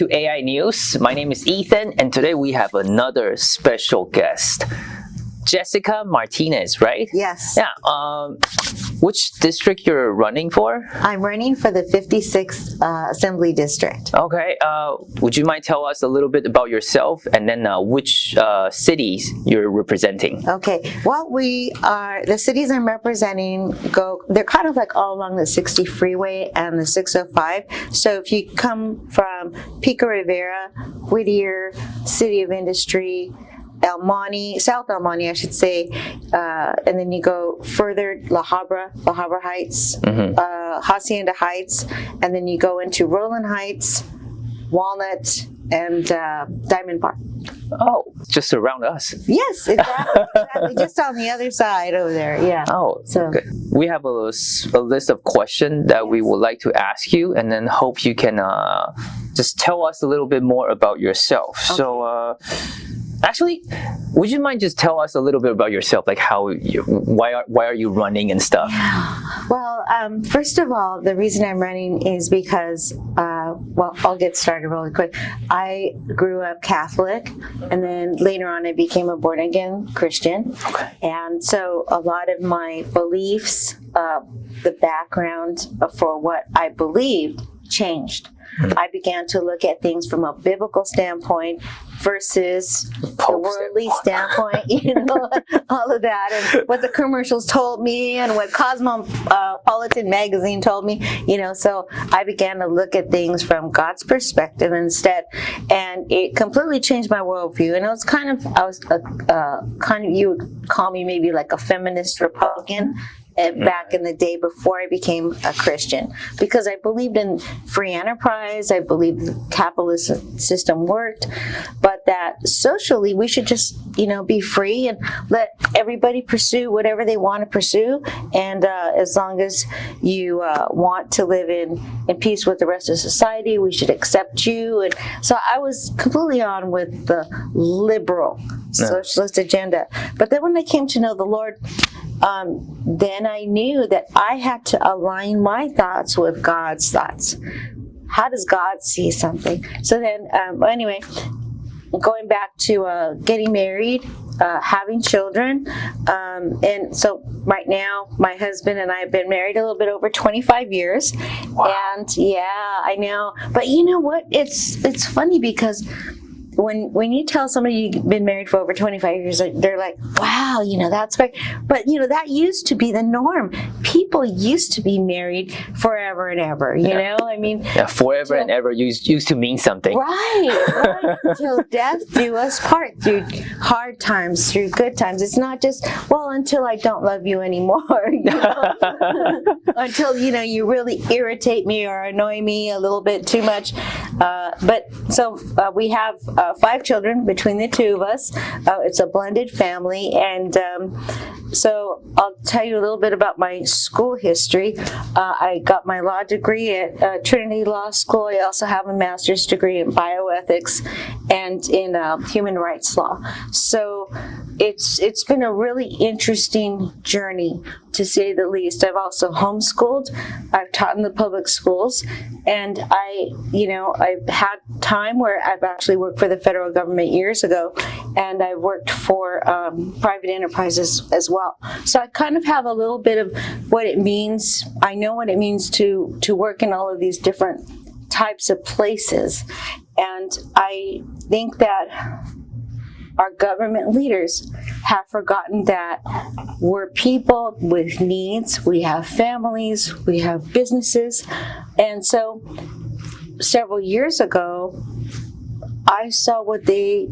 To AI News. My name is Ethan, and today we have another special guest. Jessica Martinez, right? Yes. Yeah. Um, which district you're running for? I'm running for the 56th uh, Assembly District. Okay. Uh, would you mind tell us a little bit about yourself and then uh, which uh, cities you're representing? Okay. Well, we are, the cities I'm representing go, they're kind of like all along the 60 freeway and the 605. So if you come from Pico Rivera, Whittier, City of Industry, El Monte, South El Monte, I should say, uh, and then you go further, La Habra, La Habra Heights, uh, Hacienda Heights, and then you go into Rowland Heights, Walnut, and uh, Diamond Park. Oh, just around us. Yes, exactly, exactly. Just on the other side over there. Yeah. Oh, So- good. We have a list of questions that we would like to ask you, and then hope you can uh, just tell us a little bit more about yourself. So, uh, actually, would you mind just tell us a little bit about yourself, like how, you, why are why are you running and stuff? Well, um, first of all, the reason I'm running is because, uh, well, I'll get started really quick. I grew up Catholic, and then later on, I became a born again Christian. Okay. And so a lot of my beliefs, uh, the background for what I believed changed. I began to look at things from a biblical standpoint versus the worldly standpoint, you know, all of that, and what the commercials told me, and what Cosmopolitan magazine told me, you know. So I began to look at things from God's perspective instead, and it completely changed my worldview. And it was kind of, I was a, uh, kind of, you would call me maybe like a feminist Republican uh, back in the day before I became a Christian because I believed in free enterprise. I believed the capitalist system worked, but that socially we should just, you know, be free and let everybody pursue whatever they want to pursue. And uh, as long as you uh, want to live in, in peace with the rest of society, we should accept you. And so I was completely on with the liberal socialist agenda. But then when I came to know the Lord, um, then I knew that I had to align my thoughts with God's thoughts. How does God see something? So then, um, anyway, going back to uh, getting married, uh, having children, um, and so right now, my husband and I have been married a little bit over 25 years, and yeah, I know. But you know what? It's it's funny because when when you tell somebody you've been married for over 25 years they're like wow you know that's great but you know that used to be the norm people used to be married forever and ever you know i mean Yeah, forever and ever used used to mean something. Right, right. Until death do us part through hard times, through good times. It's not just, well, until I don't love you anymore. you know? until, you know, you really irritate me or annoy me a little bit too much. Uh, but so uh, we have uh, five children between the two of us. Uh, it's a blended family. And um, so I'll tell you a little bit about my school history. Uh, I got my law degree at Trinity Law School. I also have a master's degree in bioethics and in uh, human rights law. So it's it's been a really interesting journey to say the least. I've also homeschooled. I've taught in the public schools, and I, you know, I've had time where I've actually worked for the federal government years ago, and I've worked for um, private enterprises as well. So I kind of have a little bit of what it means. I know what it means to to work in all of these different types of places, and I think that our government leaders have forgotten that we're people with needs, we have families, we have businesses. And so several years ago, I saw what they,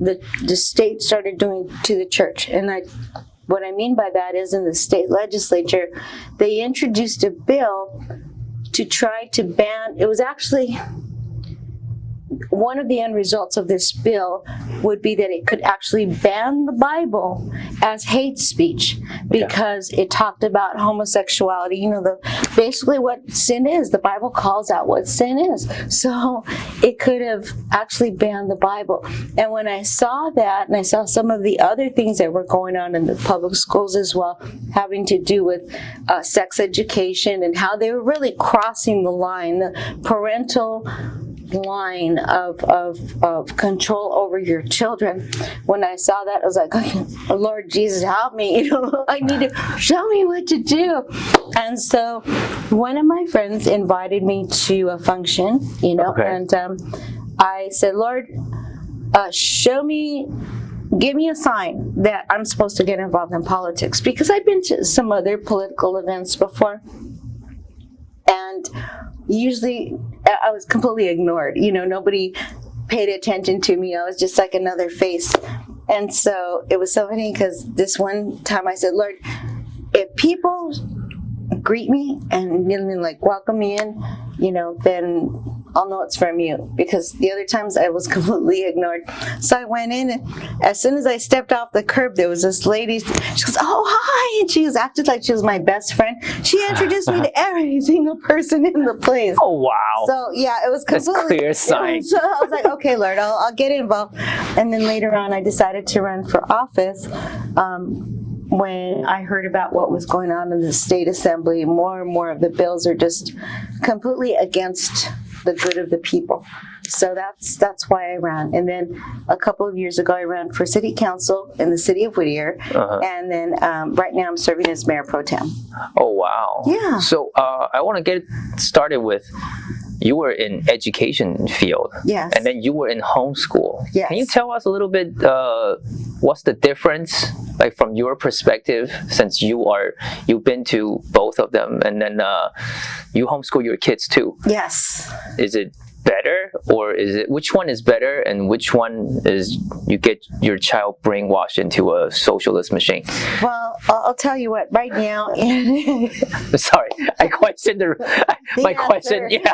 the, the state started doing to the church. And I, what I mean by that is in the state legislature, they introduced a bill to try to ban, it was actually one of the end results of this bill would be that it could actually ban the Bible as hate speech because it talked about homosexuality. You know, the basically what sin is. The Bible calls out what sin is. So it could have actually banned the Bible. And when I saw that, and I saw some of the other things that were going on in the public schools as well, having to do with uh, sex education and how they were really crossing the line, the parental line of, of, of control over your children. When I saw that, I was like, oh, Lord Jesus, help me. You know, I need to show me what to do. And so one of my friends invited me to a function, you know, Okay. and um, I said, Lord, uh, show me give me a sign that I'm supposed to get involved in politics because I've been to some other political events before and usually I was completely ignored. You know, nobody paid attention to me. I was just like another face. And so it was so funny because this one time I said, Lord, if people greet me and like welcome me in, you know, then I'll know it's from you because the other times I was completely ignored. So I went in and as soon as I stepped off the curb, there was this lady. She goes, "Oh hi!" and she was acted like she was my best friend. She introduced me to every single person in the place. Oh wow. So yeah, it was That's completely clear sign. So I was like, okay, Lord, I'll, I'll get involved. And then later on, I decided to run for office. Um, when I heard about what was going on in the state assembly, more and more of the bills are just completely against the good of the people. So that's that's why I ran. And then a couple of years ago, I ran for city council in the city of Whittier. Uh-huh. And then um, right now, I'm serving as mayor pro tem. Oh wow. Yeah. So uh, I want to get started with you were in education field. Yes. And then you were in homeschool. Yes. Can you tell us a little bit uh, what's the difference, like from your perspective, since you are you've been to both of them, and then uh, you homeschool your kids too. Yes. Is it better, or is it which one is better, and which one is you get your child brainwashed into a socialist machine? Well, I'll tell you what. Right now, Sorry, I questioned the, my question. Yeah,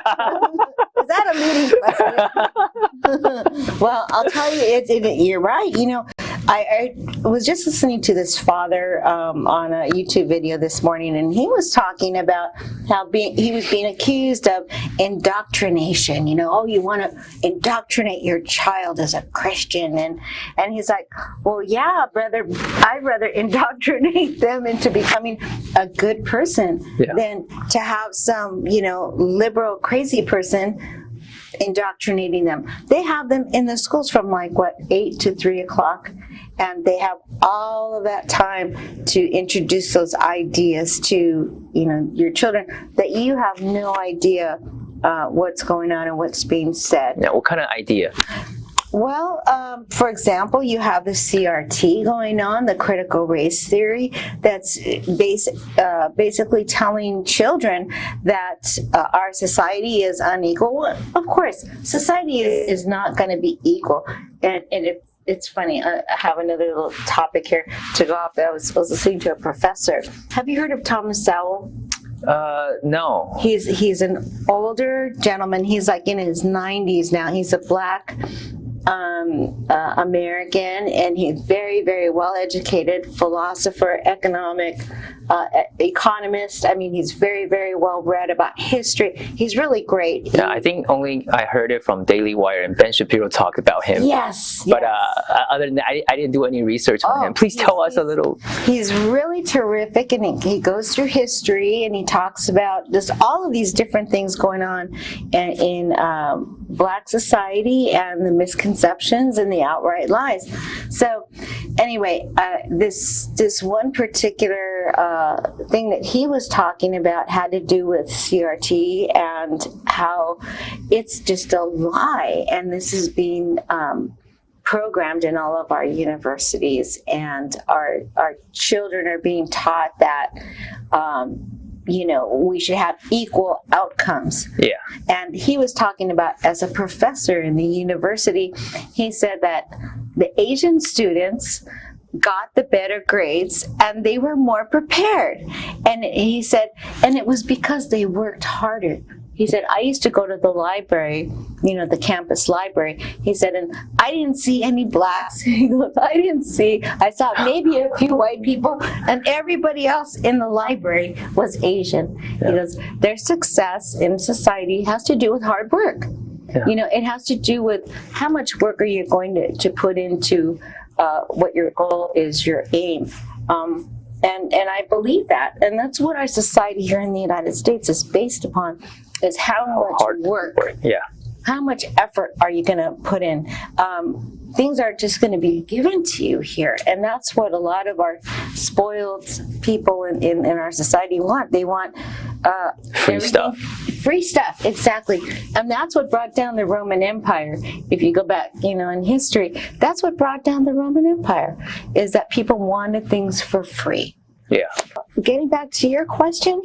is that a leading question? well, I'll tell you, it's it, you're right. You know, I, I was just listening to this father um, on a YouTube video this morning, and he was talking about how being he was being accused of indoctrination. You know, oh, you want to indoctrinate your child as a Christian, and and he's like, well, yeah, brother, I'd rather indoctrinate them into becoming a good person Yeah. than to have some, you know, liberal crazy person indoctrinating them. They have them in the schools from like what eight to three o'clock, and they have all of that time to introduce those ideas to you know your children that you have no idea uh, what's going on and what's being said. Now, what kind of idea? Well, um, for example, you have the CRT going on, the critical race theory, that's basic, uh, basically telling children that uh, our society is unequal. Well, Of course, society is, is not going to be equal. And, and it, it's funny, I I have another little topic here to go off. I was, I was listening to a professor. Have you heard of Thomas Sowell? Uh, no. He's he's an older gentleman. He's like in his 90s now. He's a black um, uh, American, and he's very very well educated philosopher, economic uh, e- economist. I mean, he's very very well read about history. He's really great. Yeah, I think only I heard it from Daily Wire and Ben Shapiro talk about him. Yes, But yes. uh, other than that, I, I didn't do any research on Oh, him. Please tell us a little. He's really terrific, and he, he goes through history, and he talks about just all of these different things going on in, in um, Black society and the misconceptions and the outright lies. So, anyway, uh, this this one particular uh, thing that he was talking about had to do with CRT and how it's just a lie, and this is being um, programmed in all of our universities and our our children are being taught that um, you know we should have equal outcomes. Yeah. and he was talking about as a professor in the university he said that the asian students got the better grades and they were more prepared. And he said and it was because they worked harder he said i used to go to the library you know the campus library. He said and i didn't see any blacks. He goes i didn't see. I saw maybe a few white people and everybody else in the library was asian. He goes their success in society has to do with hard work. Yeah. you know it has to do with how much work are you going to, to put into uh, what your goal is your aim. Um, and and i believe that and that's what our society here in the united states is based upon is how much Hard work Yeah. how much effort are you going to put in? Um, things are just going to be given to you here. And that's what a lot of our spoiled people in, in, in our society want. They want uh, Free stuff. Free stuff, exactly. And that's what brought down the Roman Empire. If you go back, you know, in history, that's what brought down the Roman Empire, is that people wanted things for free Yeah. getting back to your question,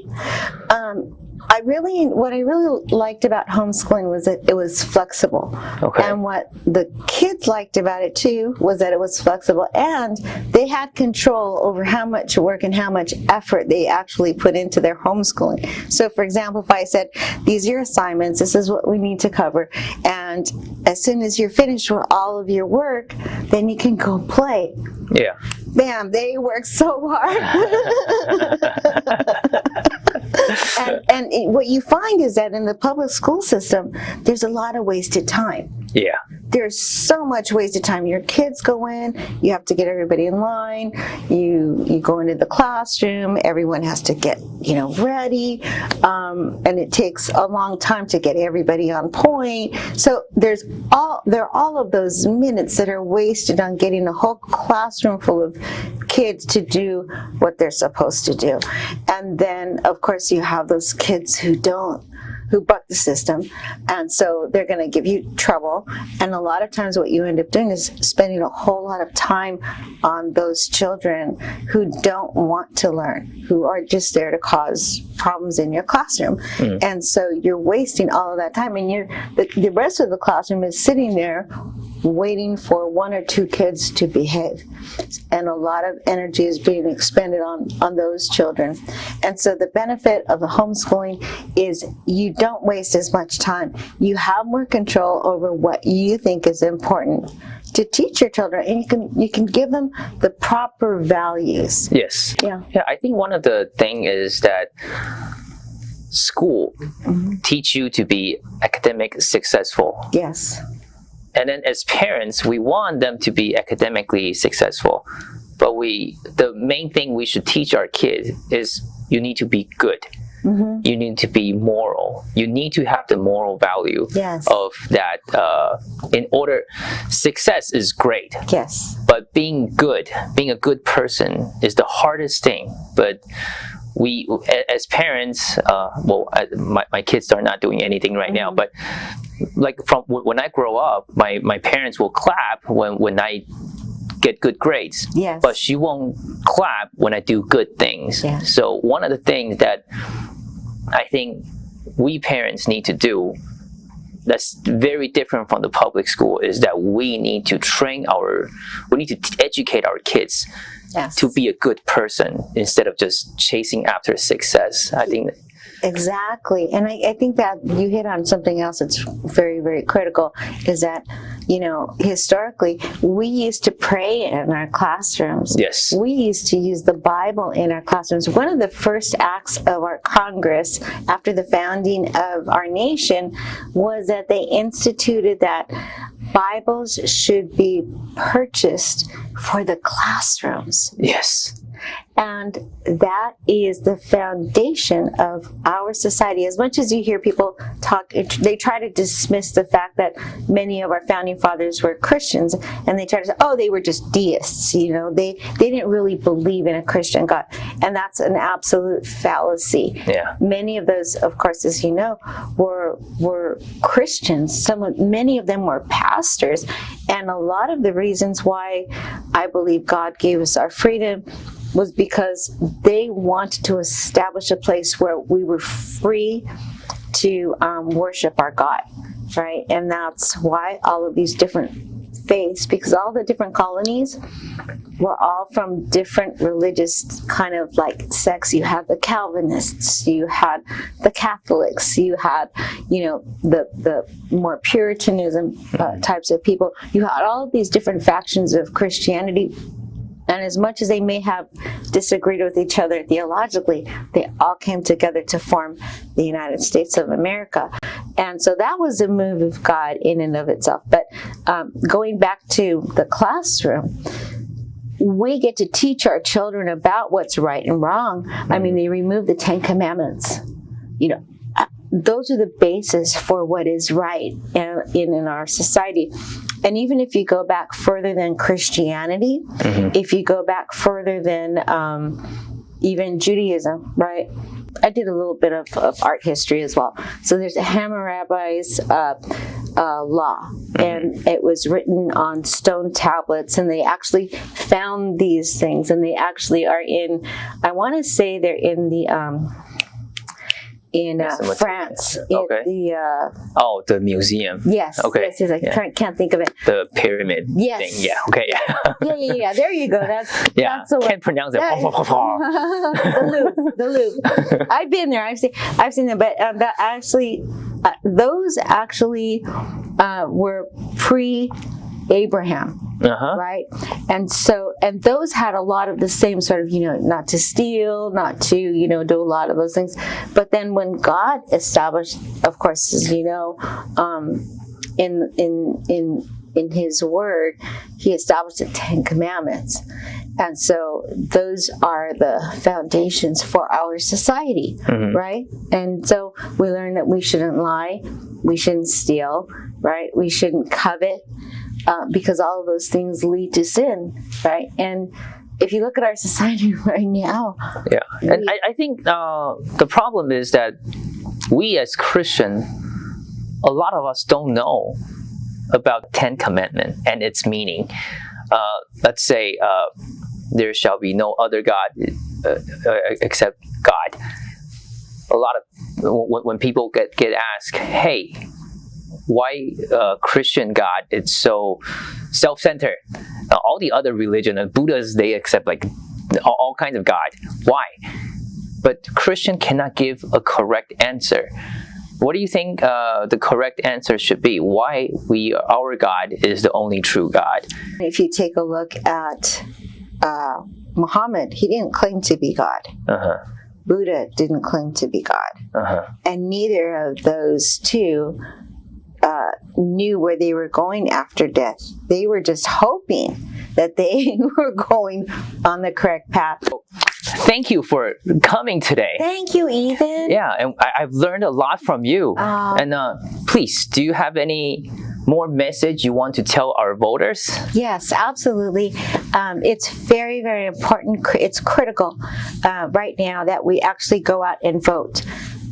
um, I really, what I really liked about homeschooling was that it was flexible. Okay. And what the kids liked about it too was that it was flexible and they had control over how much work and how much effort they actually put into their homeschooling. So, for example, if I said, These are your assignments, this is what we need to cover, and as soon as you're finished with all of your work, then you can go play Yeah. bam, they work so hard. and and it- what you find is that in the public school system, there's a lot of wasted time. Yeah. There's so much wasted time. Your kids go in, you have to get everybody in line. You you go into the classroom, everyone has to get you know ready, um, and it takes a long time to get everybody on point. So there's all there are all of those minutes that are wasted on getting a whole classroom full of kids to do what they're supposed to do, and then of course you have those kids who don't who buck the system and so they're going to give you trouble. And a lot of times what you end up doing is spending a whole lot of time on those children who don't want to learn who are just there to cause problems in your classroom. Hmm. And so you're wasting all of that time and you're the, the rest of the classroom is sitting there waiting for one or two kids to behave. And a lot of energy is being expended on on those children. And so the benefit of the homeschooling is you don't waste as much time. You have more control over what you think is important to teach your children and you can you can give them the proper values. Yes. yeah. Yeah, I think one of the thing is that school mm-hmm. teach you to be academic successful. yes And then as parents, we want them to be academically successful. But we the main thing we should teach our kids is you need to be good. You need to be moral. You need to have the moral value Yes. of that. Uh, in order, success is great, yes but being good, being a good person is the hardest thing. But we, as parents, uh, well, I, my, my kids are not doing anything right now, but like from when I grow up, my, my parents will clap when, when I get good grades. Yes. But she won't clap when I do good things. Yeah. So one of the things that I think we parents need to do that's very different from the public school is that we need to train our we need to educate our kids yes. to be a good person instead of just chasing after success. I think Exactly. And I, I think that you hit on something else that's very, very critical is that, you know, historically, we used to pray in our classrooms. Yes. We used to use the Bible in our classrooms. One of the first acts of our Congress after the founding of our nation was that they instituted that Bibles should be purchased for the classrooms. yes And that is the foundation of our society. As much as you hear people talk, they try to dismiss the fact that many of our founding fathers were Christians, and they try to say, "Oh, they were just deists." You know, they they didn't really believe in a Christian God, and that's an absolute fallacy. Yeah. Many of those, of course, as you know, were were Christians. Some, of, many of them were pastors, and a lot of the reasons why I believe God gave us our freedom was because they wanted to establish a place where we were free to um, worship our God, right? And that's why all of these different faiths, because all the different colonies were all from different religious kind of like sects. You had the Calvinists, you had the Catholics, you had, you know, the the more Puritanism uh, types of people. You had all of these different factions of Christianity and as much as they may have disagreed with each other theologically, they all came together to form the United States of America. And so that was a move of God in and of itself. But um, going back to the classroom, we get to teach our children about what's right and wrong. I mean, they removed the Ten Commandments. You know, uh, those are the basis for what is right in, in, in our society. And even if you go back further than Christianity, if you go back further than um, even Judaism, right? I did a little bit of, of art history as well. So there's a Hammurabi's uh, uh, law, and it was written on stone tablets, and they actually found these things, and they actually are in. I want to say they're in the. Um, in uh, France, in Okay. the uh, Oh, the museum. yes, Okay, yes, yes, I yeah. can't, can't think of it. The pyramid Yes. thing. Yeah. Okay. Yeah, yeah, yeah. Yeah. There you go. That's yeah. that's the. Can't pronounce it. The loop, the loop. I've been there. I've seen, I've seen them, but um, that actually, uh, those actually uh, were pre Abraham, Uh huh. right? And so, and those had a lot of the same sort of, you know, not to steal, not to, you know, do a lot of those things. But then when God established, of course, as you know, um, in in in in His Word, He established the Ten Commandments. And so those are the foundations for our society, right? And so we learn that we shouldn't lie, we shouldn't steal, right? We shouldn't covet, uh, because all of those things lead to sin, right? And if you look at our society right now, Yeah, and I, I think uh, the problem is that we as Christian, a lot of us don't know about Ten Commandment and its meaning. Uh, let's say uh, there shall be no other God uh, uh, except God. A lot of when, when people get get asked, "Hey, why uh, Christian God it's so self-centered? Uh, all the other religion, uh, Buddhas, they accept like all, all kinds of God. Why?" but Christian cannot give a correct answer. What do you think uh, the correct answer should be? Why we our God is the only true God? if you take a look at uh, Muhammad, he didn't claim to be God. Uh huh. Buddha didn't claim to be God. Uh huh. and neither of those two uh, knew where they were going after death. They were just hoping that they were going on the correct path. Thank you for coming today. Thank you, Ethan. Yeah, and I, I've learned a lot from you. Uh, and uh, please, do you have any more message you want to tell our voters? Yes, absolutely. Um, it's very, very important. It's critical uh, right now that we actually go out and vote.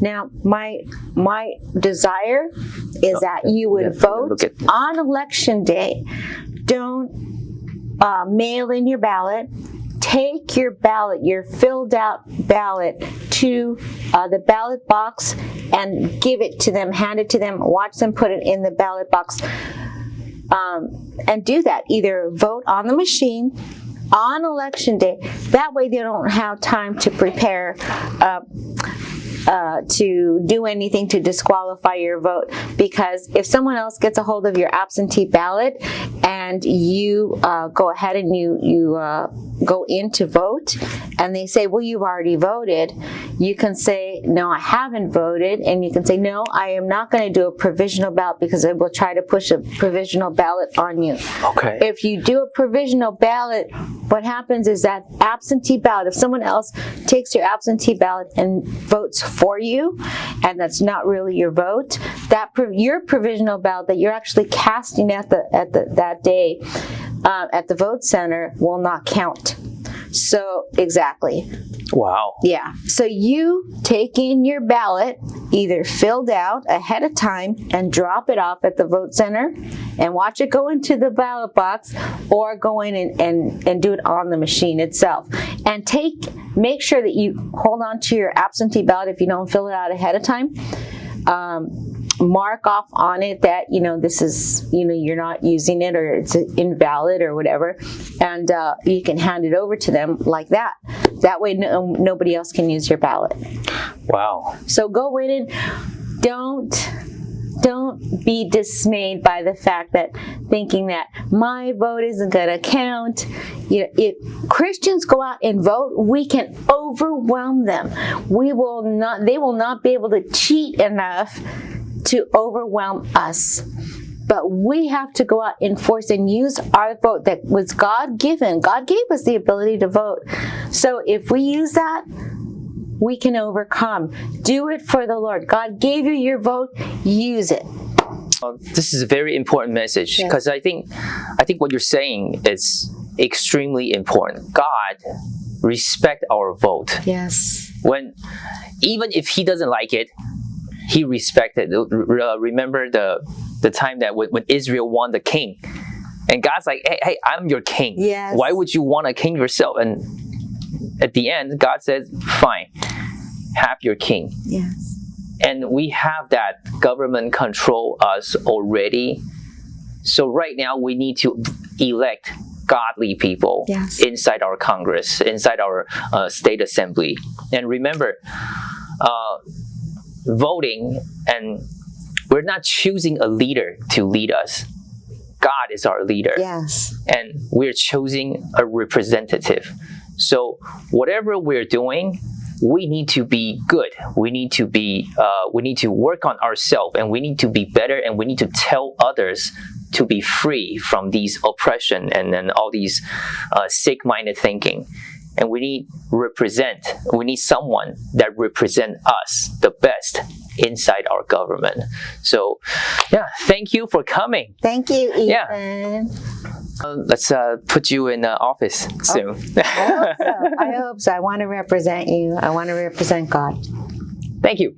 Now, my my desire is that you would yeah, vote on election day. Don't uh, mail in your ballot. Take your ballot, your filled out ballot, to uh, the ballot box and give it to them. Hand it to them. Watch them put it in the ballot box um, and do that. Either vote on the machine on election day. That way, they don't have time to prepare. Uh, uh, to do anything to disqualify your vote. Because if someone else gets a hold of your absentee ballot and you uh, go ahead and you you uh, go in to vote and they say well you've already voted you can say no I haven't voted. And you can say no I am not going to do a provisional ballot because I will try to push a provisional ballot on you. Okay. if you do a provisional ballot, what happens is that absentee ballot, if someone else takes your absentee ballot and votes for you, and that's not really your vote, that your provisional ballot that you're actually casting at the at the that day uh, at the vote center will not count. So exactly, wow. yeah. So you take in your ballot, either filled out ahead of time and drop it off at the vote center and watch it go into the ballot box or go in and, and, and do it on the machine itself. And take make sure that you hold on to your absentee ballot if you don't fill it out ahead of time. Um, mark off on it that you know this is you know you're not using it or it's invalid or whatever and uh, you can hand it over to them like that that way no, nobody else can use your ballot Wow. so go in and don't don't be dismayed by the fact that thinking that my vote isn't going to count. You know, if Christians go out and vote, we can overwhelm them. We will not. They will not be able to cheat enough to overwhelm us. But we have to go out and force and use our vote that was God given. God gave us the ability to vote. So if we use that, we can overcome. Do it for the Lord. God gave you your vote, use it. Uh, this is a very important message Yes. because I think I think what you're saying is extremely important. God respect our vote. Yes. when even if he doesn't like it he respected uh, remember the the time that when, when israel won the king and god's like hey, hey i'm your king Yes. why would you want a king yourself and at the end god says fine have your king Yes. and we have that government control us already so right now we need to elect godly people Yes. inside our congress inside our uh, state assembly and remember uh, voting and we're not choosing a leader to lead us god is our leader Yes. and we're choosing a representative. So whatever we're doing, we need to be good. We need to be. Uh, we need to work on ourselves, and we need to be better, and we need to tell others to be free from these oppression and then all these uh, sick-minded thinking. And we need represent. We need someone that represent us the best inside our government. So, yeah, thank you for coming. Thank you, Ethan. Yeah. Uh, let's uh, put you in uh, office soon. I hope so. I hope so. I want to represent you. I want to represent God. Thank you.